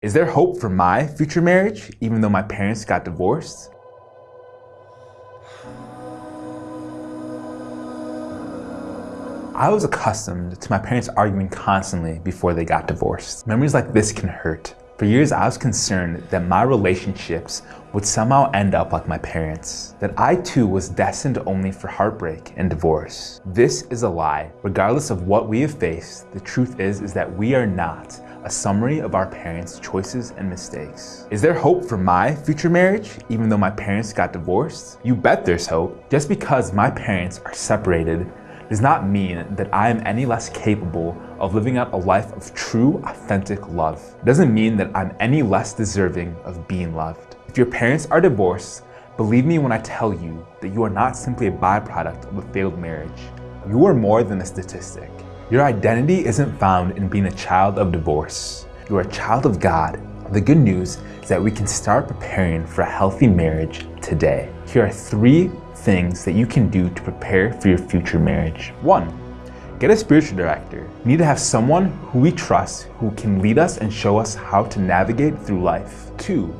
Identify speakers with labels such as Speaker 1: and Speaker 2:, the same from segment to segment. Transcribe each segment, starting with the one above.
Speaker 1: Is there hope for my future marriage, even though my parents got divorced? I was accustomed to my parents arguing constantly before they got divorced. Memories like this can hurt. For years, I was concerned that my relationships would somehow end up like my parents, that I too was destined only for heartbreak and divorce. This is a lie. Regardless of what we have faced, the truth is, is that we are not a summary of our parents' choices and mistakes. Is there hope for my future marriage, even though my parents got divorced? You bet there's hope. Just because my parents are separated does not mean that I am any less capable of living out a life of true, authentic love. It doesn't mean that I'm any less deserving of being loved. If your parents are divorced, believe me when I tell you that you are not simply a byproduct of a failed marriage. You are more than a statistic. Your identity isn't found in being a child of divorce. You are a child of God. The good news is that we can start preparing for a healthy marriage today. Here are three things that you can do to prepare for your future marriage. One, get a spiritual director. You need to have someone who we trust who can lead us and show us how to navigate through life. Two,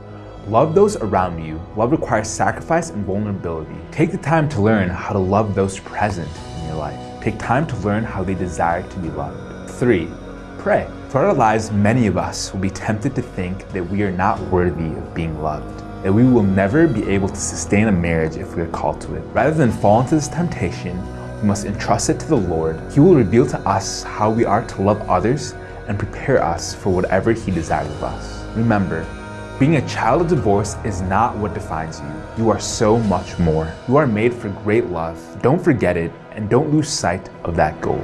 Speaker 1: love those around you. Love requires sacrifice and vulnerability. Take the time to learn how to love those present in your life. Take time to learn how they desire to be loved. Three, pray. Throughout our lives, many of us will be tempted to think that we are not worthy of being loved that we will never be able to sustain a marriage if we are called to it. Rather than fall into this temptation, we must entrust it to the Lord. He will reveal to us how we are to love others and prepare us for whatever He desires of us. Remember, being a child of divorce is not what defines you. You are so much more. You are made for great love. Don't forget it and don't lose sight of that goal.